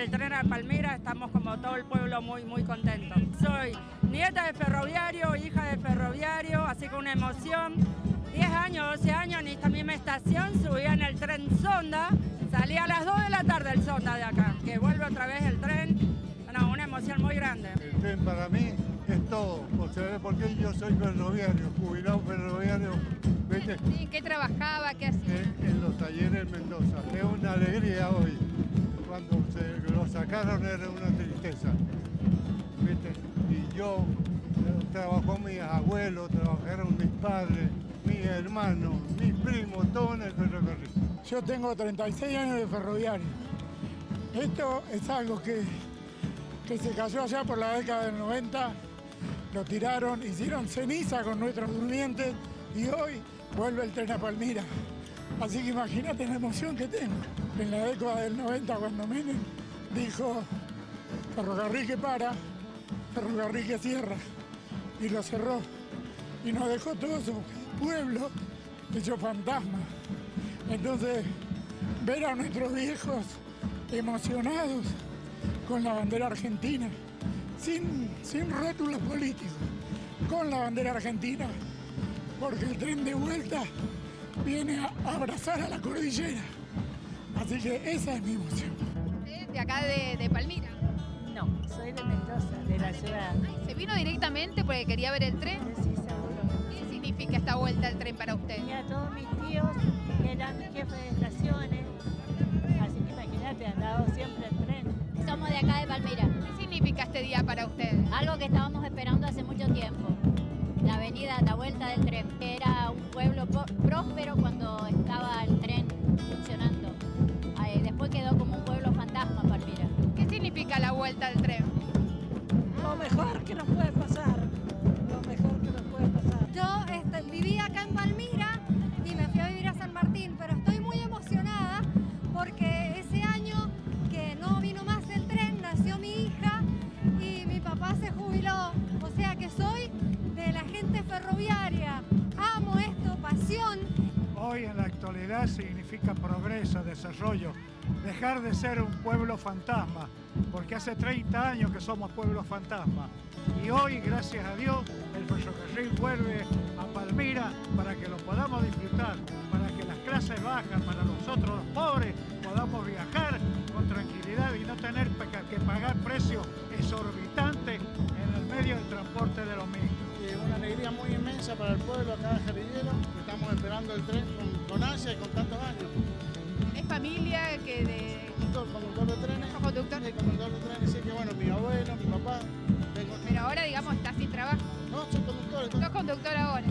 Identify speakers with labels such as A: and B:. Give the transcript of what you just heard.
A: el tren a Palmira, estamos como todo el pueblo muy, muy contentos. Soy nieta de ferroviario, hija de ferroviario, así que una emoción. 10 años, 12 años en esta misma estación, subía en el tren Sonda, salía a las 2 de la tarde el Sonda de acá, que vuelve otra vez el tren, no, una emoción muy grande.
B: El tren para mí es todo, porque yo soy ferroviario, jubilado ferroviario.
C: ¿viste? ¿En qué trabajaba? ¿Qué hacía?
B: En, en los talleres Mendoza. Es una alegría hoy. Cuando se sacaron era una tristeza. Y yo, eh, trabajó mis abuelos, trabajaron mis padres, mis hermanos, mis primos, todos en el ferrocarril.
D: Yo tengo 36 años de ferroviario. Esto es algo que, que se cayó allá por la década del 90, lo tiraron, hicieron ceniza con nuestros durmientes y hoy vuelve el tren a Palmira. Así que imagínate la emoción que tengo. En la década del 90, cuando Menem dijo ferrocarril que para, ferrocarril que cierra, y lo cerró. Y nos dejó todo su pueblo hecho fantasma. Entonces, ver a nuestros viejos emocionados con la bandera argentina, sin, sin rótulos políticos, con la bandera argentina, porque el tren de vuelta viene a abrazar a la cordillera. Así que esa es mi emoción.
C: ¿De acá de, Palmira?
E: No, soy de Mendoza, de la ciudad.
C: ¿Se vino directamente porque quería ver el tren?
E: Sí, seguro.
C: ¿Qué significa esta vuelta al tren para usted?
E: a todos mis tíos que eran jefes de estaciones, así que imagínate, han dado siempre el tren.
F: Somos de acá de Palmira.
C: ¿Qué significa este día para usted?
F: Algo que estábamos esperando hace mucho tiempo. La avenida, la vuelta del tren.
C: Vuelta del tren?
G: Mejor que nos
H: significa progreso, desarrollo, dejar de ser un pueblo fantasma, porque hace 30 años que somos pueblos fantasma. Y hoy, gracias a Dios, el ferrocarril vuelve a Palmira para que lo podamos disfrutar, para que las clases bajas, para nosotros los pobres, podamos viajar con tranquilidad y no tener que pagar precios exorbitantes en el medio del transporte de los mismos.
I: Alegría muy inmensa para el pueblo acá de Jarillero, estamos esperando el tren con, con ansia y con tantos años.
C: ¿Es familia que de...?
I: Conductor, conductor de trenes.
C: ¿Conductor?
I: Sí, conductor de trenes, sí, que bueno, mi abuelo, mi papá.
C: Pero ahora, digamos, está sin trabajo.
I: No, soy conductor.
C: ¿Sos conductor ahora?